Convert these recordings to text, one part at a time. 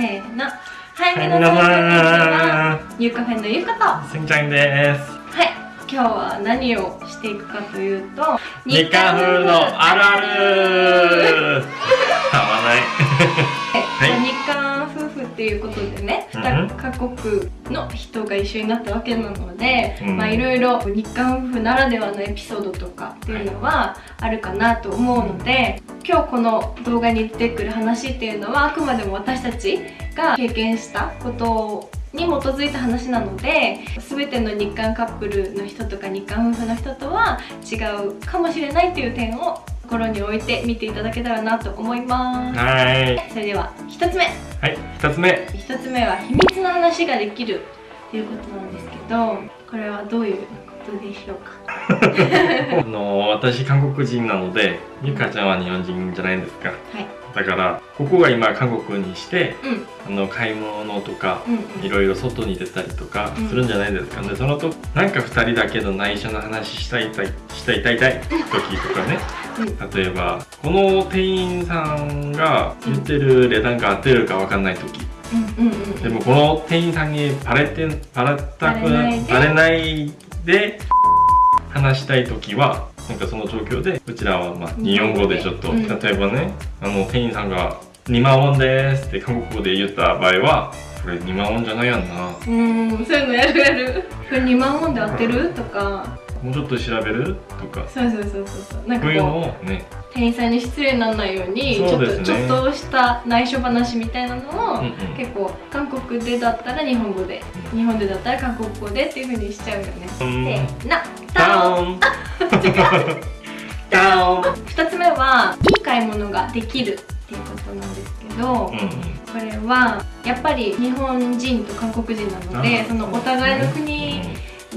せーの。はい、皆さんこんにちはゆうカフェのゆうかと。すんちゃんです。はい。今日は何をしていくかというと日韓風のあるある。合わ ない。はい、日韓っていうことでね、うん。2カ国の人が一緒になったわけなので、うん。まあいろいろ日韓夫婦ならではのエピソードとかっていうのはあるかなと思うので、今日この動画に出てくる話っていうのはあくまでも私たちが経験したことに基づいた話なので全ての日韓カップルの人とか日韓夫婦の人とは違うかもしれないっていう点を心に置いて見ていただけたらなと思います。はい。それでは1つ目。はい二つ目。1つ目は秘密の話ができるということなんですけどこれはどういうことでしょうか？あの私韓国人なのでゆかちゃんは日本人じゃないですか。はい。だからここが今韓国にしてうん。あの買い物とかうんいろいろ外に出たりとかうん。するんじゃないですか、でそのとなんか2人だけの内緒の話したいたいしたいたいたい時とかね。うん例えばこの店員さんが言ってる値段が合ってるか分かんない時。うんうんうんでもこの店員さんにバレてバレたくバレないで。バレないで話したい時はなんかその状況でうちらはまあ日本語でちょっと、うん。例えばねあの店員さんが「2万ウォンです」って韓国語で言った場合はこれ2万ウォンじゃないやんな。うーん。そういうのやるやる。これ2万ウォンで合ってる？とかもうちょっと調べる？とか。そうそうそうそうそう。なんかこういうのこをね。う店員さんに失礼にならないようにちょっとねちょっとした内緒話みたいなのを、うんうん。結構韓国でだったら日本語で、うん。日本でだったら韓国語でっていう風にしちゃうよね、うん。せーの。ダウン。ダウン。2つ目はいい買い物ができるっていうことなんですけど、うんこれはやっぱり日本人と韓国人なのであそのお互いの国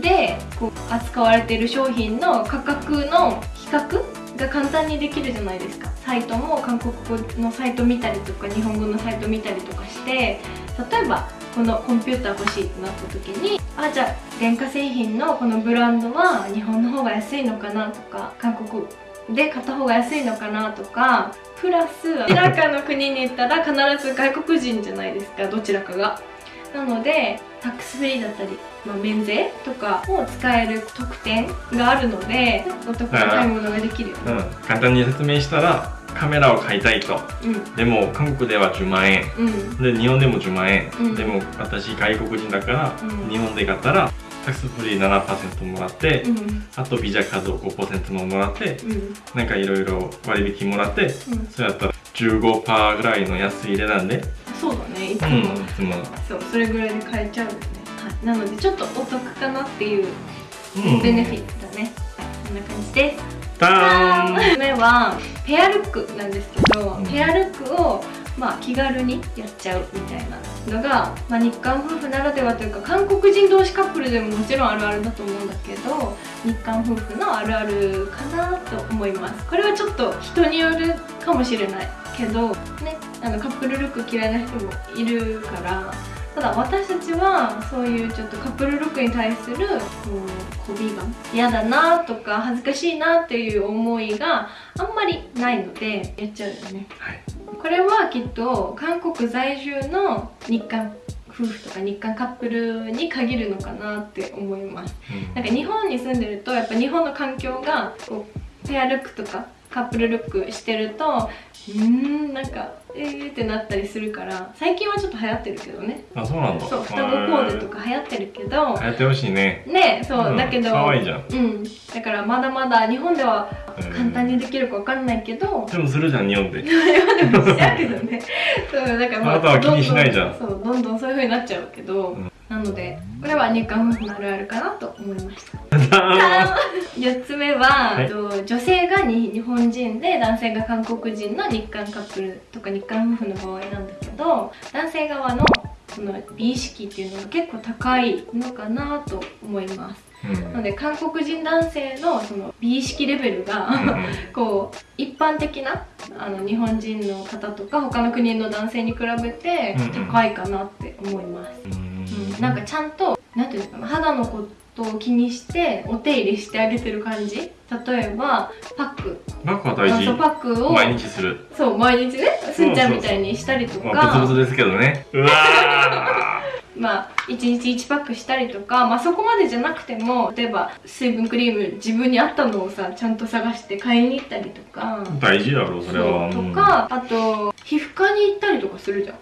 でこう扱われている商品の価格の比較が簡単にできるじゃないですかサイトも韓国語のサイト見たりとか日本語のサイト見たりとかして例えばこのコンピューター欲しいってなった時にあじゃあ電化製品のこのブランドは日本の方が安いのかなとか韓国で買った方が安いのかなとかプラスどちらかの国に行ったら必ず外国人じゃないですかどちらかが。なのでタックスフリーだったり、まあ、免税とかを使える特典があるのでお得な買い物ができるよね。うん、簡単に説明したらカメラを買いたいと。うん。でも韓国では10万円。うん。で日本でも10万円、うん。でも私外国人だから、うん。日本で買ったらタックスフリー7%もらって、うん。あとビザカード5%ももらってうん。なんかいろいろ割引もらってうん。それだったら15%ぐらいの安い値段で、そうだねいつも、うん、いつも、そうそれぐらいで買えちゃうよね、はい、なのでちょっとお得かなっていううん、ベネフィットだね、はいこんな感じです。ダーン3つ目はペアルックなんですけど、うん。ペアルックをまあ気軽にやっちゃうみたいなのが、まあ、日韓夫婦ならではというか韓国人同士カップルでももちろんあるあるだと思うんだけど日韓夫婦のあるあるかなと思います。これはちょっと人によるかもしれないけどねあのカップルルック嫌いな人もいるからただ私たちはそういうちょっとカップルルックに対するこう媚びが。嫌だなとか恥ずかしいなっていう思いがあんまりないのでやっちゃうよね。はい。これはきっと韓国在住の日韓夫婦とか日韓カップルに限るのかなって思います。うん。なんか日本に住んでるとやっぱ日本の環境がこうペアルックとかカップルルックしてるとうーんなんかえーってなったりするから最近はちょっと流行ってるけどね。あそうなんだ。そう双子コーデとか流行ってるけど流行ってほしいね。ねそう、うん。だけど可愛いじゃん。うん。だからまだまだ日本では簡単にできるかわかんないけど、でもするじゃん日本で。日本でもしちゃうけどね。そうだからあなたは気にしないじゃん。どんどそうどんどんそういう風になっちゃうけど、うんなのでこれは日韓夫婦のあるあるかなと思いました。ダ4つ目は、はい。えっと女性がに日本人で男性が韓国人の日韓カップルとか日韓夫婦の場合なんだけど男性側のその美意識っていうのが結構高いのかなと思います。ーンなので韓国人男性のその美意識レベルが、うんうん。こう一般的なあの日本人の方とか他の国の男性に比べてうんうん。高いかなって思います、うんうん、なんかちゃんとなんていうの肌のことを気にしてお手入れしてあげてる感じ。例えばパック。バッグは大事。そうパックを毎日する。そう毎日ねすんちゃんみたいにしたりとか。まあブツブツですけどね。うわ まあ1日1パックしたりとか、まあ、そこまでじゃなくても例えば水分クリーム自分に合ったのをさちゃんと探して買いに行ったりとか。ー大事だろそれは。とか、あと皮膚科に行ったりとかするじゃん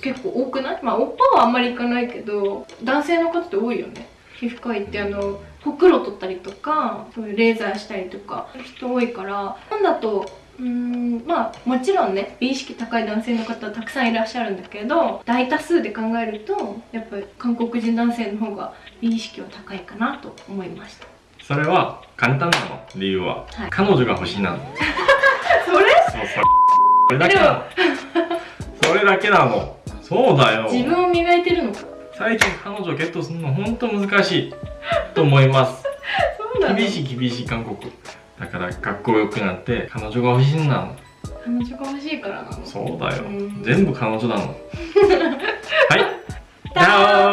結構多くない？まあおっぱはあんまり行かないけど男性の方って多いよね。皮膚科行ってあのほくろ取ったりとかそういうレーザーしたりとか人多いから。なんだとうーんまあもちろんね美意識高い男性の方たくさんいらっしゃるんだけど大多数で考えるとやっぱり韓国人男性の方が美意識は高いかなと思いました。それは簡単なの理由は、はい。彼女が欲しいなの。それ？それ。だけなの。それだけなの。そうだよ。自分を磨いてるのか。最近彼女ゲットするの本当難しいと思いますなの厳しい厳しい韓国。だから学校良くなって彼女が欲しいなの彼女が欲しいからなの。そうだよ。うん。全部彼女なの はい。ダダ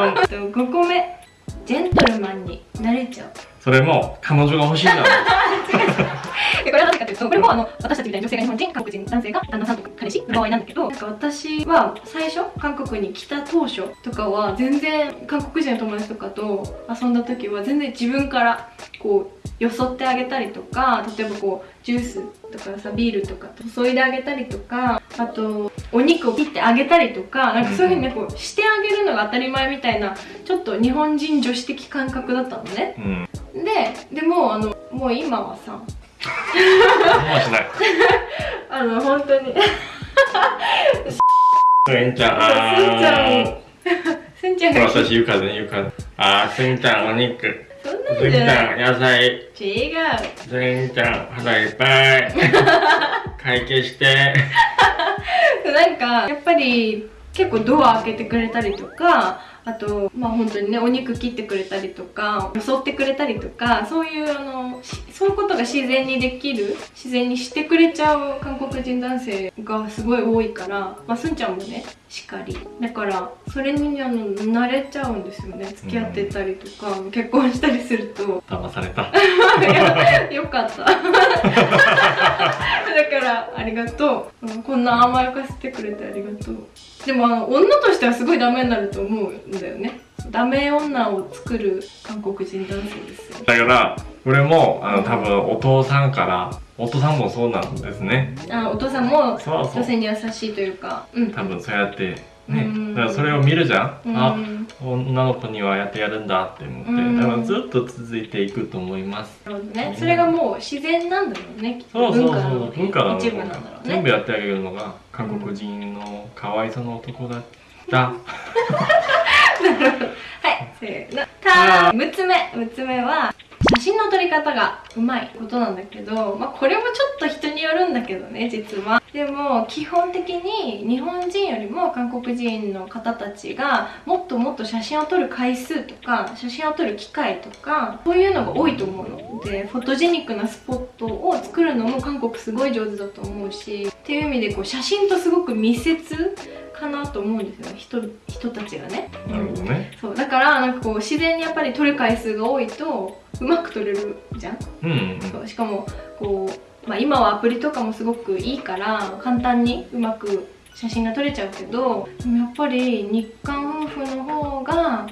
ーン。ーン5個目。ジェントルマンになれちゃう。それも彼女が欲しいなの これは何かというとこれもあの私たちみたいな女性が日本人韓国人男性が旦那さんとか彼氏の場合なんだけどなんか私は最初韓国に来た当初とかは全然韓国人の友達とかと遊んだ時は全然自分からこうよそってあげたりとか例えばこうジュースとかさビールとか注いであげたりとかあとお肉を切ってあげたりとかなんかそういうふうにねこうしてあげるのが当たり前みたいなちょっと日本人女子的感覚だったのね。うん。ででもあのもう今はさ何もしないあの本当に。すんちゃん。あすんちゃん。ー。すんちゃんが私言うからね言うからあーすんちゃんお肉。そんなんすんちじゃん野菜。違う。すんちゃん腹いっぱい。会計して。なんかやっぱり結構ドア開けてくれたりとかあとまあ本当にねお肉切ってくれたりとか襲ってくれたりとかそういうあのしそういうことが自然にできる自然にしてくれちゃう韓国人男性がすごい多いからまあすんちゃんもねしっかり。だからそれにあの慣れちゃうんですよね。付き合ってたりとか、結婚したりすると。騙された。よかった。だ からありがとう。うんこんな甘やかせてくれてありがとう。でもあの女としてはすごいダメになると思うんだよね。ダメ女を作る韓国人男性ですよだからこれもあの多分お父さんからお父さんもそうなんですね。あお父さんも女性に優しいというか。うん。多分そうやってね。うん。だからそれを見るじゃん、うん。あ女の子にはやってやるんだって思って、うん。多分ずっと続いていくと思います。なるほどね。それがもう自然なんだろうね。きっとそうそうそう。文化の部なんだろうね。全部やってあげるのが韓国人のかわいそうな男だった、はい、せーの。たー、6つ目。6つ目は、写真の撮り方がうまいことなんだけど、まあこれもちょっと人によるんだけどね、実は。でも、基本的に日本人よりも韓国人の方たちがもっともっと写真を撮る回数とか、写真を撮る機会とか、そういうのが多いと思うの。で、フォトジェニックなスポットを作るのも韓国すごい上手だと思うし、っていう意味でこう写真とすごく密接かなと思うんですよ。人人たちがね。なるほどね。そう。だからなんかこう自然にやっぱり撮る回数が多いとうまく撮れるじゃん、うんうんそう。しかもこう、まあ、今はアプリとかもすごくいいから簡単にうまく写真が撮れちゃうけどでもやっぱり日韓夫婦の方が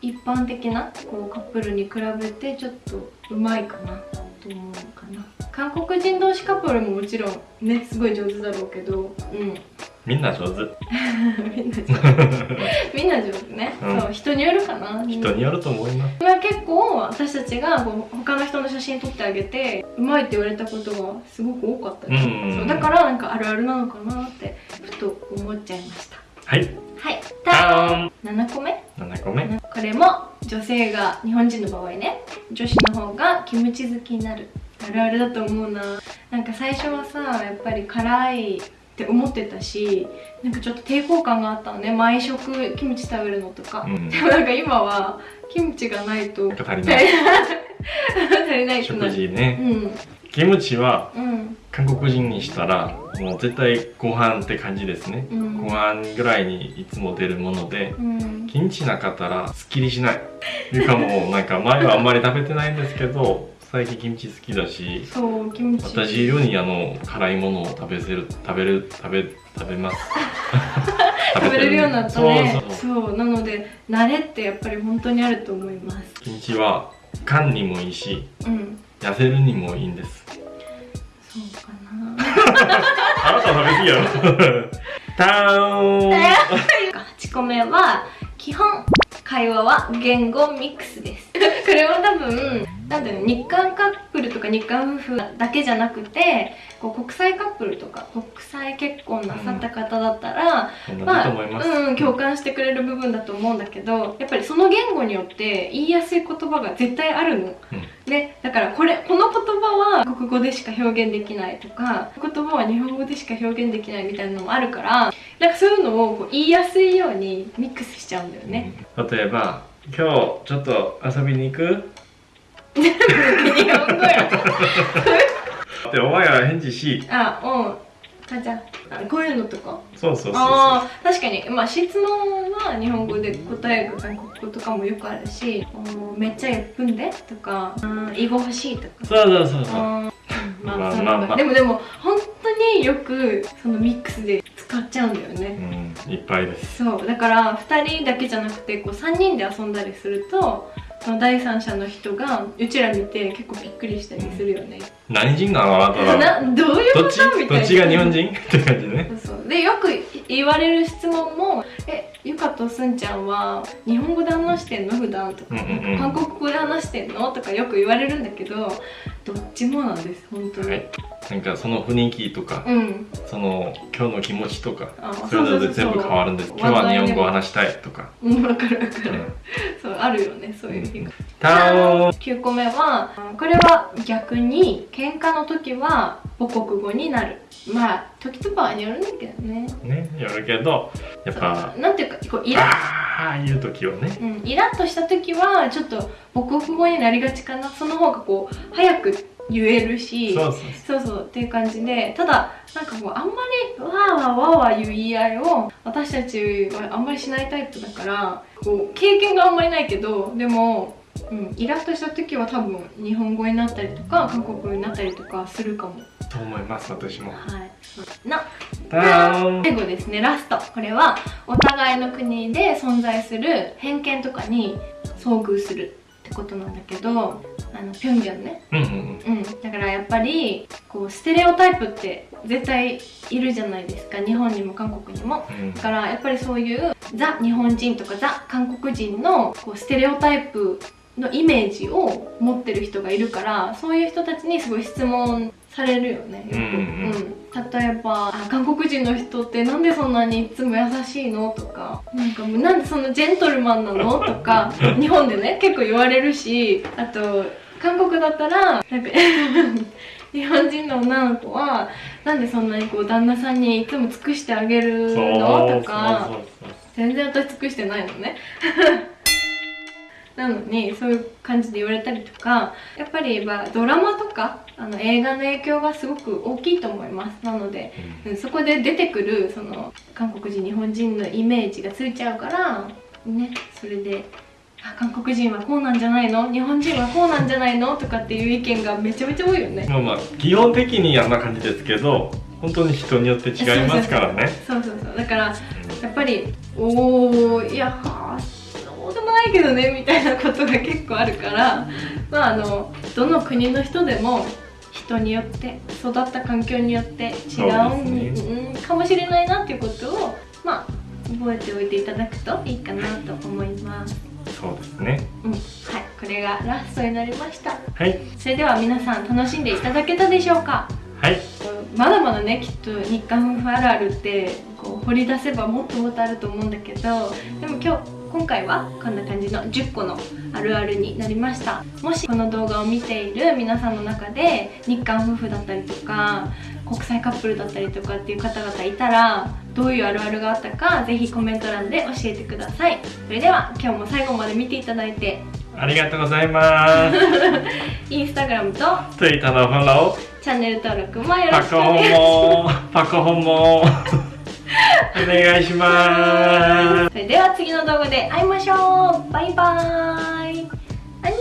一般的なこうカップルに比べてちょっとうまいかなと思うかな。韓国人同士カップルももちろんねすごい上手だろうけど。うんみんな上手。みんな上手。みんな上手ね、うん。そう人によるかな。人によると思います。まあ結構私たちがこう他の人の写真撮ってあげてうまいって言われたことがすごく多かったです、うんうんうん。そうだからなんかあるあるなのかなってふと思っちゃいました。はい。はい。ダーン7個目？7個目。これも女性が日本人の場合ね。女子の方がキムチ好きになる。あるあるだと思うな。なんか最初はさやっぱり辛いって思ってたしなんかちょっと抵抗感があったのね。毎食キムチ食べるのとか、うん。でもなんか今はキムチがないと足りない。足りない食る。事ね。うん。キムチはうん。韓国人にしたらもう絶対ご飯って感じですね。うん。ご飯ぐらいにいつも出るものでうん。キムチなかったらすっきりしない。いうかもうなんか前はあんまり食べてないんですけど最近キムチ好きだしそうキムチ。私よりあの辛いものを食べせる食べる食べ食べます。食べれるようになったね。そうなので慣れってやっぱり本当にあると思います。キムチは肝にもいいしうん。痩せるにもいいんです。そうかな。あなた食べ過ぎやろ。ターン。8個目は基本。会話は言語ミックスです これは多分なんだろう日韓カップルとか日韓夫婦だけじゃなくてこう国際カップルとか国際結婚なさった方だったら、同じまあうん、共感してくれる部分だと思うんだけどやっぱりその言語によって言いやすい言葉が絶対あるの、ね、だからこれこの言葉は国語でしか表現できないとか言葉は日本語でしか表現できないみたいなのもあるからなんかそういうのをこう言いやすいようにミックスしちゃうんだよね。例えば今日ちょっと遊びに行く？日本語やでお前は返事しあうん。母ちゃんこういうのとか？そうそうそうあ確かに。まあ質問は日本語で答える韓国語とかもよくあるしめっちゃ1んで？とか英語欲しいとか。そうそうそうそう。まあ、まあまあまあ、でもでも本によくそのミックスで使っちゃうんだよね、うんいっぱいです。そうだから2人だけじゃなくてこう3人で遊んだりするとその第三者の人がうちら見て結構びっくりしたりするよね、何人なのあなたはなどういうこと？みたいな。どっちが日本人？って感じね。そうそう。でよく言われる質問も「えゆかとすんちゃんは日本語で話してんの？普段とか、うんうんうん。韓国語で話してんの?」とかよく言われるんだけどどっちもなんです本当に、はいなんかその雰囲気とかうん。その今日の気持ちとかあそれぞれ全部変わるんです。今日は日本語を話したいとか。うんわかるわかる、うん。そうあるよねそういう日が、ターン9個目はこれは逆に喧嘩の時は母国語になる。まあ時と場合によるんだけどね。ねやるけどやっぱなんていうかこうイラ。ッいう時はね。うん、イラッとした時はちょっと母国語になりがちかな。その方がこう早く言えるしそうそうそう。そうっていう感じでただなんかこうあんまりわーわーわーわー言う言い合いを私たちはあんまりしないタイプだからこう経験があんまりないけどでも、うん、イラッとした時は多分日本語になったりとか韓国語になったりとかするかも。と思います私も。はい。な最後ですねラスト。これはお互いの国で存在する偏見とかに遭遇するってことなんだけどあのピョンギャンね。うんうんうん。だからやっぱりこうステレオタイプって絶対いるじゃないですか。日本にも韓国にも。うん。だからやっぱりそういうザ日本人とかザ韓国人のこうステレオタイプのイメージを持ってる人がいるからそういう人たちにすごい質問されるよね。よく、うん。うん例えばあ韓国人の人ってなんでそんなにいつも優しいのとかなんかもうなんでそんなジェントルマンなの？とか日本でね結構言われるしあと韓国だったらなんか 日本人の女の子はなんでそんなにこう旦那さんにいつも尽くしてあげるの？とか全然私尽くしてないのね。なのにそういう感じで言われたりとかやっぱりまあドラマとかあの映画の影響がすごく大きいと思います。なので、うん。そこで出てくるその韓国人日本人のイメージがついちゃうからねそれであ韓国人はこうなんじゃないの？日本人はこうなんじゃないの？とかっていう意見がめちゃめちゃ多いよね。まあまあ基本的にあんな感じですけど本当に人によって違いますからね。そうそうそう。だからやっぱりおおいやはあそうでもないけどねみたいなことが結構あるからまああのどの国の人でも人によって育った環境によって違うそうですうんかもしれないなっていうことをまあ覚えておいていただくといいかなと思います。そうですねうん、はい、これがラストになりました。はいそれでは皆さん楽しんでいただけたでしょうか？はいまだまだねきっと日韓夫婦あるあるってこう掘り出せばもっともっとあると思うんだけどでも今日今回はこんな感じの10個のあるあるになりました。もしこの動画を見ている皆さんの中で日韓夫婦だったりとか国際カップルだったりとかっていう方々いたらどういうあるあるがあったかぜひコメント欄で教えてください。それでは今日も最後まで見ていただいてありがとうございます。インスタグラムと Twitter のフォロチャンネル登録もよろーパコホしくお願いします。ンもパコホンもお願いします。それでは次の動画で会いましょう。バイバーイアニ